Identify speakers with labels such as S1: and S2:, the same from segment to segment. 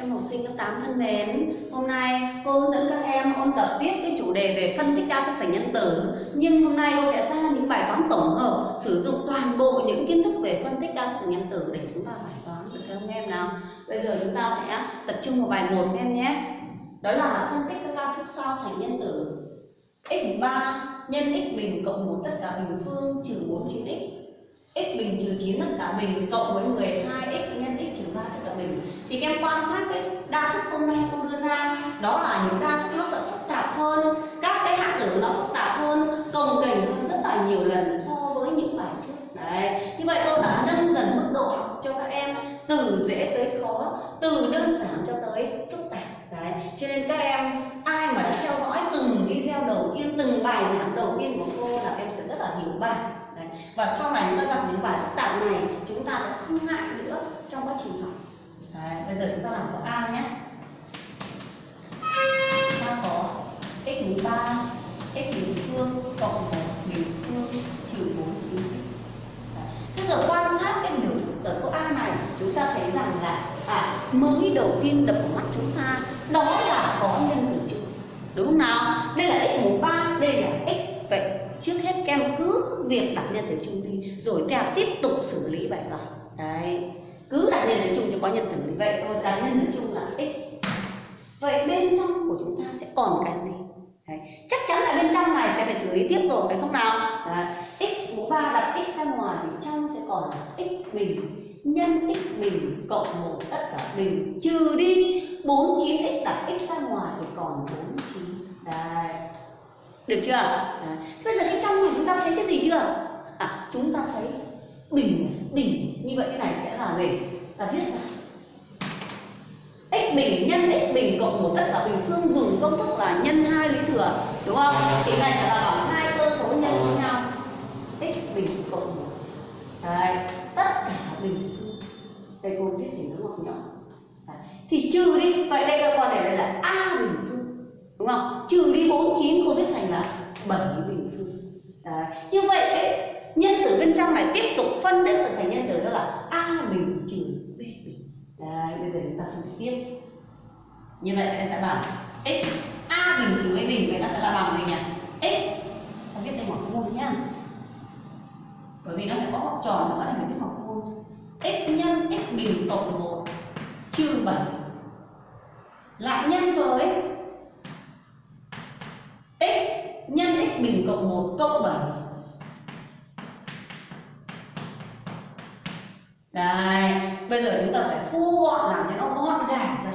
S1: Em học sinh lớp 8 thân mến, hôm nay cô hướng dẫn các em ôn tập tiếp cái chủ đề về phân tích đa thức thành nhân tử. Nhưng hôm nay cô sẽ ra những bài toán tổng hợp sử dụng toàn bộ những kiến thức về phân tích đa thức thành nhân tử để chúng ta giải toán được không em nào. Bây giờ chúng ta sẽ tập trung vào bài 1 em nhé. Đó là phân tích các đa thức sau thành nhân tử. X3 nhân x bình cộng 1 tất cả bình phương trừ 4 9x x. Bình trừ 9 tất cả bình cộng với 12x nhân x trừ 3 tất cả bình. Thì các em quan sát cái đa thức hôm nay cô đưa ra đó là những đa thức nó sẽ phức tạp hơn, các cái hạng tử nó phức tạp hơn, cồng kềnh hơn rất là nhiều lần so với những bài trước đấy, như vậy cô đã nâng dần mức độ học cho các em, từ dễ tới khó, từ đơn giản cho tới phức tạp đấy, cho nên các em, ai mà đã theo dõi từng video đầu tiên, từng bài giảng đầu tiên của cô là em sẽ rất là hiểu bài đấy. và sau này chúng ta gặp những bài phức tạp này, chúng ta sẽ không ngại nữa trong quá trình học đấy. bây giờ chúng ta làm câu a nhé x mũ ba x bình phương cộng một bình phương trừ bốn chín x Thế giờ quan sát cái biểu thức ở câu A này chúng ta thấy rằng là à, mới đầu tiên đập vào mắt chúng ta đó là có nhân tử chung đúng không nào? Đây là x mũ 3 đây là x vậy. Trước hết các em cứ việc đặt nhân tử chung đi rồi theo tiếp tục xử lý bài toán đấy. Cứ đặt nhân tử chung cho có nhân tử như vậy thôi đặt nhân tử chung là x. Vậy bên trong của chúng ta sẽ còn cái gì? Đấy. chắc chắn là bên trong này sẽ phải xử lý tiếp rồi phải không nào Đấy. x mũ 3 đặt x ra ngoài thì trong sẽ còn là x bình nhân x bình cộng một tất cả bình trừ đi 49x đặt x ra ngoài thì còn 49 Đấy. Được chưa? Đấy. Bây giờ bên trong này chúng ta thấy cái gì chưa? À, chúng ta thấy bình bình như vậy cái này sẽ là gì? Ta viết ra x bình nhân x bình cộng một tất cả bình phương dùng công thức là nhân hai lý thừa đúng không? Thì này sẽ là bằng hai cơ số nhân với nhau x bình cộng một Đấy, tất cả bình phương đây cô viết thì nó ngọc nhỏ Đấy. thì trừ đi vậy đây các con để đây là a bình phương đúng không trừ đi 49 cô viết thành là 7 bình phương Đấy. như vậy ấy nhân tử bên trong này tiếp tục phân tích từ thành nhân tử đó là a bình trừ Đấy, bây giờ chúng ta phân tích tiếp. Như vậy ta sẽ bằng x a bình trừ a bình vậy nó sẽ là bằng gì nhỉ? X. Ta viết đây ngoặc vuông nhá. Bởi vì nó sẽ có ngoặc tròn nữa này mình viết ngoặc vuông x nhân x bình cộng 1 trừ 7 lại nhân với x nhân x bình cộng 1 cộng 7 Đây, bây giờ chúng ta sẽ thu gọn làm cho nó gọn gàng ra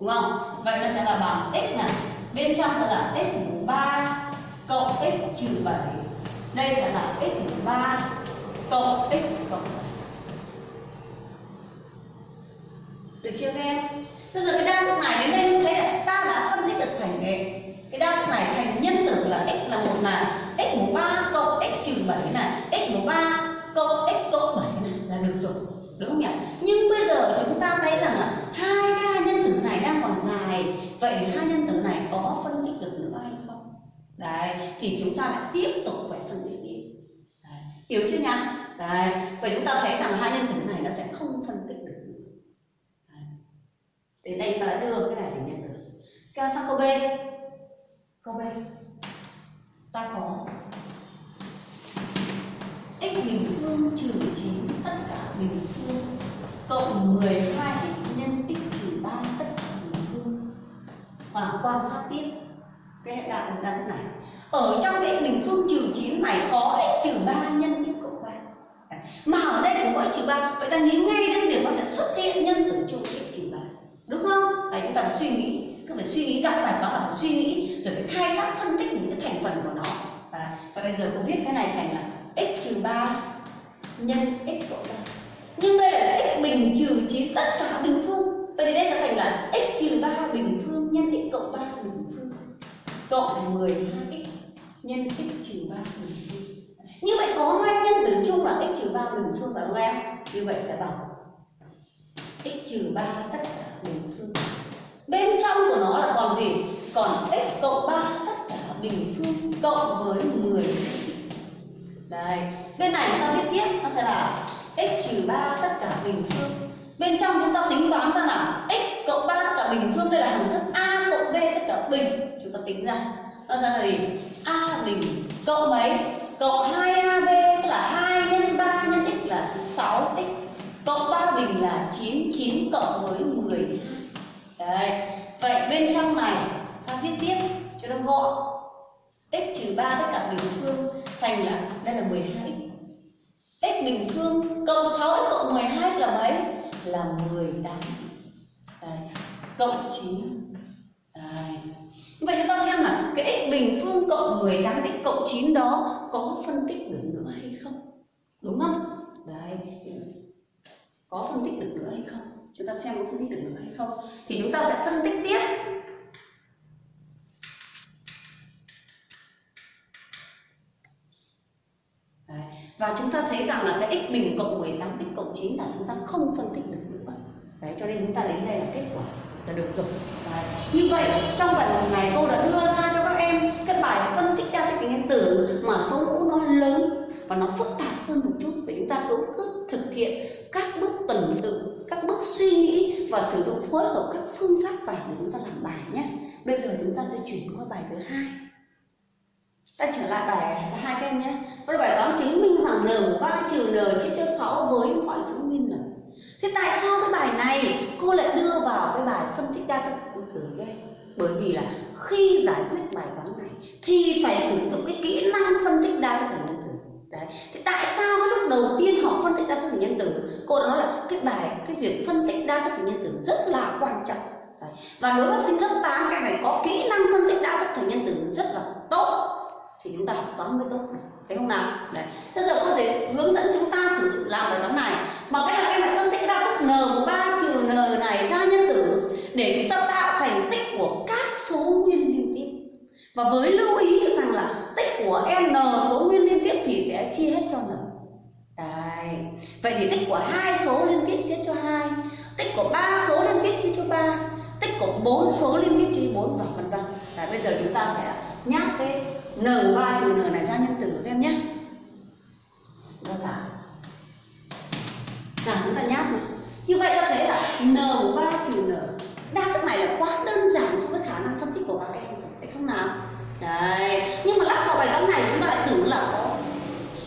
S1: Đúng không? Vậy nó sẽ là bằng x này. Bên trong sẽ là x mũ 3 cộng x trừ 7 Đây sẽ là x mũ 3 cộng x cộng 7 Được chưa các em? Bây giờ cái đa thức này đến đây như thế là ta đã phân tích được thành cái cái đa thức này thành nhân tử là x là một là x mũ 3 cộng x trừ 7 này x mũ 3 cộng x cộng 7 này là được rồi đúng không nhỉ nhưng bây giờ chúng ta thấy rằng là hai cái nhân tử này đang còn dài vậy hai nhân tử này có phân tích được nữa hay không đấy, thì chúng ta lại tiếp tục phải phân tích đi đấy. hiểu chưa nhá? đấy, vậy chúng ta thấy rằng hai nhân tử này nó sẽ không phân tích được nữa đấy. đến đây ta đã đưa cái này thành nhân tử kéo sang câu b câu b, ta có x bình phương trừ 9 tất cả bình phương cộng 12 quan sát tiếp cái hệ đại của ta này. Ở trong cái bình phương trừ 9 này có x trừ 3 nhân tiếp cộng 3 mà ở đây cũng có x trừ 3 vậy ta nghĩ ngay đến việc nó sẽ xuất hiện nhân tử chung x trừ 3 đúng không? Đấy chúng ta phải suy nghĩ cứ phải suy nghĩ gặp bài toán là phải suy nghĩ rồi phải khai thác phân tích những cái thành phần của nó. Và, và bây giờ cô viết cái này thành là x trừ 3 nhân x cộng 3 nhưng đây là x bình trừ 9 tất cả bình phương. Vậy thì đây sẽ thành là x trừ 3 bình phương nhân x cộng cộng 12x nhân x trừ 3 bình phương như vậy có hai nhân tử chung là x trừ 3 bình phương và em như vậy sẽ bằng x trừ 3 tất cả bình phương bên trong của nó là còn gì? Còn x cộng 3 tất cả bình phương cộng với 10 đây, bên này chúng ta viết tiếp, nó sẽ là x trừ 3 tất cả bình phương bên trong chúng ta tính toán ra là x cộng 3 tất cả bình phương đây là hằng thức a cộng b tất cả bình tính ra. Nó ra là gì? A bình cộng mấy? Cộng 2ab tức là 2 nhân 3 nhân x là 6x cộng 3 bình là 9 9 cộng với 12 đấy. Vậy bên trong này, ta viết tiếp cho nó gọn. X trừ 3 tất cả bình phương thành là, đây là 12x x bình phương cộng 6x cộng 12 là mấy? Là 18 đấy. cộng 9 đấy vậy chúng ta xem là cái x bình phương cộng 18 x cộng 9 đó có phân tích được nữa hay không? Đúng không? Đấy có phân tích được nữa hay không? Chúng ta xem có phân tích được nữa hay không? Thì chúng ta sẽ phân tích tiếp. Đấy. Và chúng ta thấy rằng là cái x bình cộng 18 x cộng 9 là chúng ta không phân tích được nữa. Đấy, cho nên chúng ta đến đây là kết quả là được rồi. Đấy. Như vậy, trong bài một này cô đã đưa ra cho các em cái bài phân tích đa thức điện tử mà số mũ nó lớn và nó phức tạp hơn một chút và chúng ta cũng cứ thực hiện các bước tuần tự, các bước suy nghĩ và sử dụng phối hợp các phương pháp bài để chúng ta làm bài nhé bây giờ chúng ta sẽ chuyển qua bài thứ hai ta trở lại bài hai các em nhé bài toán chứng minh rằng n 3 trừ n chia cho 6 với mọi số nguyên n thế tại sao cái bài này cô lại đưa vào cái bài phân tích đa thức nguyên tử các bởi vì là khi giải quyết bài toán này thì phải sử dụng cái kỹ năng phân tích đa thức nhân tử. Đấy. Thì tại sao cái lúc đầu tiên họ phân tích đa thức nhân tử, cô đã nói là cái bài, cái việc phân tích đa thức nhân tử rất là quan trọng. Đấy. và đối với học sinh lớp 8 các phải có kỹ năng phân tích đa thức thành nhân tử rất là tốt thì chúng ta học toán mới tốt thấy không nào? Đấy. Bây giờ cô sẽ hướng dẫn chúng ta sử dụng làm bài toán này. Bằng cách là các em phải phân tích ra thức n của 3 trừ n này ra nhân tử để chúng ta tạo thành tích của các số nguyên liên tiếp. Và với lưu ý rằng là tích của n số nguyên liên tiếp thì sẽ chia hết cho n. Đấy. Vậy thì tích của hai số liên tiếp chia cho hai, tích của ba số liên tiếp chia cho ba, tích của bốn số liên tiếp chia bốn và vân vân. Đấy, bây giờ chúng ta sẽ nhắc cái n3 trừ n này ra nhân tử các em nhé. Đó giả. Giả chúng ta nháp này. Như vậy ta thấy là n3 trừ n đa thức này là quá đơn giản so với khả năng phân tích của các em rồi, phải không nào? Đấy, nhưng mà lắp vào bài toán này chúng ta lại tưởng là khó.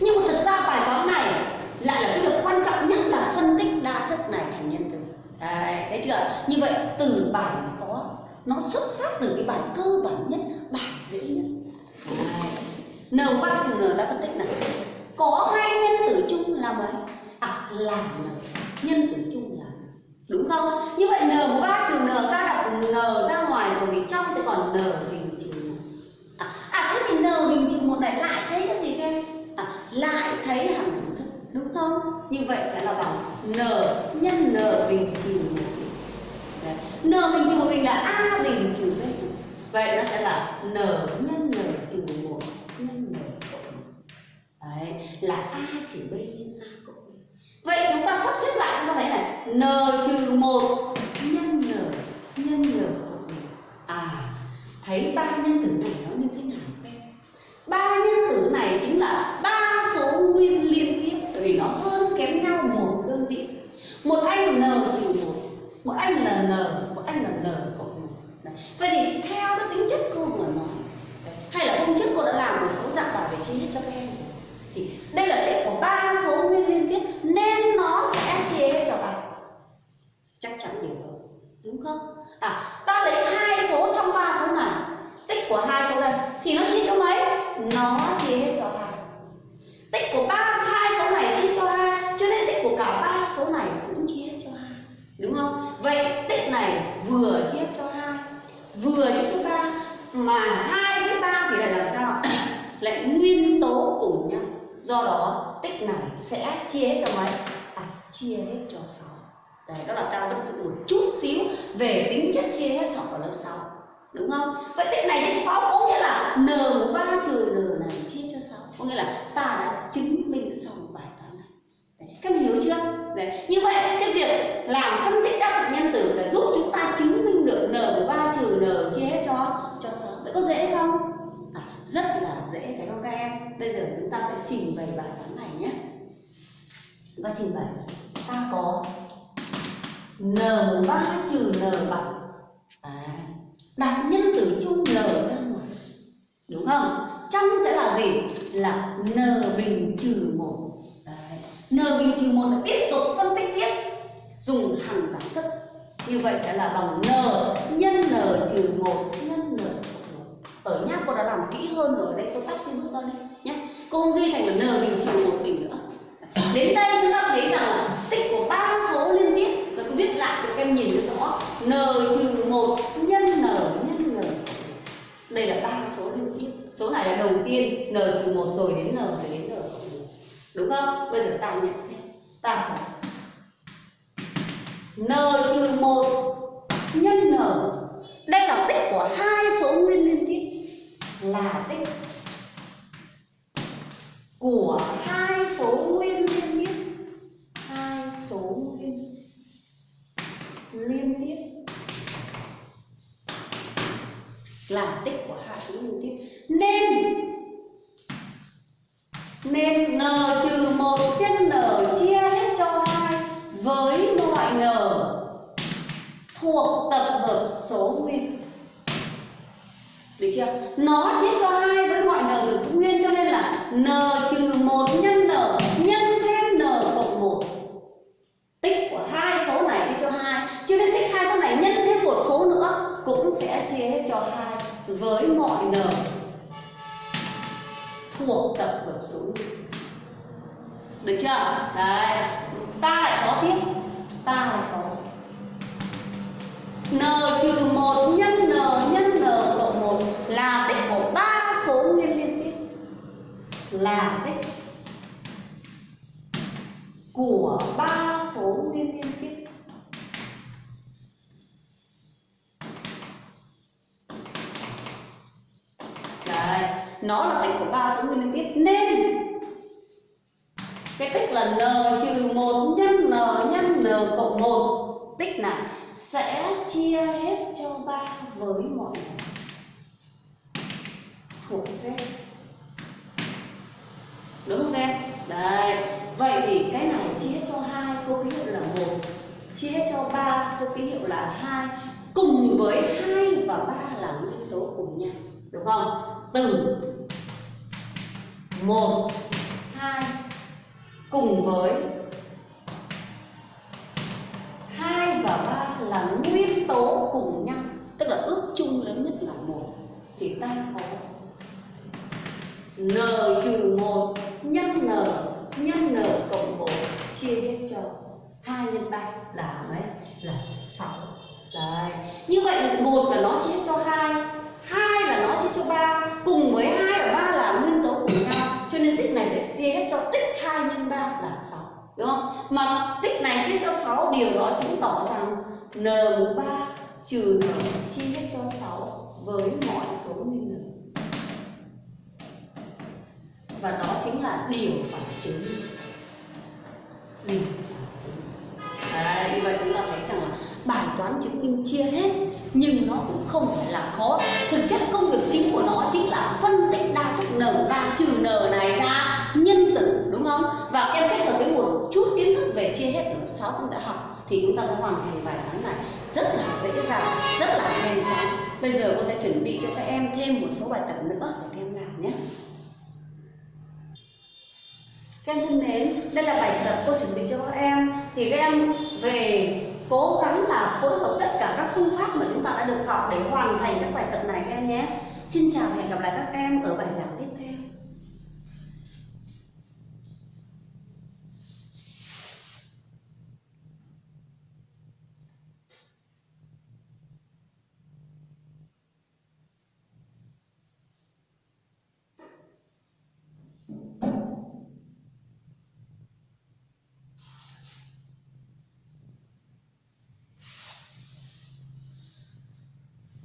S1: Nhưng mà thực ra bài toán này lại là cái việc quan trọng nhất là phân tích đa thức này thành nhân tử. Đấy, thấy chưa? Như vậy từ bài khó nó xuất phát từ cái bài cơ bản nhất, bài dễ nhất. N ba trừ N ta phân tích này có hai nhân tử chung là mấy? À là N. Nhân tử chung là đúng không? Như vậy N 3 trừ N ta đặt N ra ngoài rồi thì trong sẽ còn N bình trừ À, à thế thì N bình trừ một này lại thấy cái gì các em? À, lại thấy hằng đẳng thức đúng không? Như vậy sẽ là bằng N nhân N bình trừ một N bình trừ một bình là A bình trừ B Vậy nó sẽ là N nhân N trừ một nhân N cộng Đấy, là A trừ B nhân A cộng B Vậy chúng ta sắp xếp lại chúng ta thấy này N trừ một nhân N nhân N cộng B À, thấy ba nhân tử này nó như thế nào các em? Ba nhân tử này chính là ba số nguyên liên tiếp Bởi vì nó hơn kém nhau một đơn vị Một anh N trừ một Một anh là N, một anh là N cộng một Vậy thì theo cái tính chất cô vừa nói hay là hôm trước cô đã làm một số dạng bài về chia hết cho các em rồi thì đây là tích của ba số nguyên liên tiếp, nên nó sẽ chia hết cho ba chắc chắn điều đó, đúng không? À ta lấy hai số trong ba số này, tích của hai số đây thì nó chia cho mấy? Nó chia hết cho hai. tích của ba, hai số này chia cho hai, cho nên tích của cả ba số này cũng chia hết cho hai, đúng không? Vậy tích này vừa chia hết cho hai, vừa chia cho ba mà hai với ba thì lại làm sao lại nguyên tố cùng nhau. Do đó tích này sẽ chia hết cho mấy? À chia hết cho sáu. Đấy đó là ta vận dụng một chút xíu về tính chất chia hết học ở lớp 6 đúng không? Vậy tích này trên 6 có nghĩa là n của ba trừ n này chia cho 6 có nghĩa là ta đã chứng minh xong bài toán này. Đấy, các em hiểu chưa? Đấy như vậy cái việc làm phân tích đa phần nhân tử là giúp chúng ta chứng minh được n của ba trừ n chia hết cho cho 6 vậy có dễ không? Rất là dễ phải không các em. Bây giờ chúng ta sẽ trình bày bài toán này nhé. Và trình bày. Ta có n 3 trừ n bằng à, đặt nhân tử chung n ra ngoài. Đúng không? Trong sẽ là gì? Là n bình trừ một. N bình trừ một là tiếp tục phân tích tiếp. Dùng hằng đẳng thức. Như vậy sẽ là bằng n nhân n trừ một ở nhá cô đã làm kỹ hơn rồi đây cô tắt cái bước đó đi nhé cô không ghi thành là n bình trừ một bình nữa. Đến đây chúng ta thấy rằng là tích của ba số liên tiếp, và cô viết lại cho các em nhìn cho rõ. N trừ một nhân n nhân n. Đây là ba số liên tiếp. Số này là đầu tiên, n trừ một rồi đến n, rồi đến n đúng không? Bây giờ ta nhận xem. Ta n trừ một nhân n. Đây là tích của hai số nguyên liên tiếp là tích của hai số nguyên liên tiếp hai số nguyên liên tiếp là tích của hai số nguyên tiếp nên nên n trừ một nhân n chia hết cho hai với mọi n thuộc tập hợp số nguyên được chưa? Nó chia cho hai với mọi n được giữ nguyên cho nên là n trừ một nhân n nhân thêm n cộng một. Tích của hai số này chia cho hai. Cho nên tích hai số này nhân thêm một số nữa cũng sẽ chia hết cho hai với mọi n thuộc tập hợp số nguyên được chưa? Đấy. Ta lại có tiếp. Ta lại số nguyên liên tiếp là tích của ba số nguyên liên tiếp. Đấy, nó là tích của ba số nguyên liên tiếp nên cái tích là n trừ một nhân n nhân n cộng một tích này sẽ chia hết cho ba với mọi người không em đấy vậy thì cái này chia hết cho hai cô ký hiệu là một, chia hết cho ba cô ký hiệu là hai, cùng với hai và ba là nguyên tố cùng nhau, đúng không? Từ một, hai, cùng với hai và ba là nguyên tố cùng nhau, tức là ước chung lớn nhất là một. Thì ta có n trừ một nhân n nhân n cộng một chia hết cho hai nhân ba. Là mấy? Là sáu. Đấy. Như vậy một là nó chia cho hai hai là nó chia cho ba cùng với hai và ba là nguyên tố cùng nhau. Cho nên tích này sẽ chia hết cho tích hai nhân ba là sáu. Đúng không? Mà tích này chia cho 6 điều đó chứng tỏ rằng n mũ 3 trừ n chia hết cho 6 với mọi số nguyên n và đó chính là điều phải chứng. Điều phải chứng. Đấy, như vậy chúng ta thấy rằng là bài toán chứng minh chia hết nhưng nó cũng không phải là khó. Thực chất công việc chính của nó chính là phân tích đa thức n ba trừ n này ra nhân tử đúng không? Và em kết hợp với một chút kiến thức về chia hết lớp sáu cũng đã học thì chúng ta sẽ hoàn thành bài toán này rất là dễ dàng rất là nhanh chóng. Bây giờ cô sẽ chuẩn bị cho các em thêm một số bài tập nữa để các em làm nhé các em thân mến, đây là bài tập cô chuẩn bị cho các em. Thì các em về cố gắng là phối hợp tất cả các phương pháp mà chúng ta đã được học để hoàn thành các bài tập này các em nhé. Xin chào và hẹn gặp lại các em ở bài giảng tiếp theo.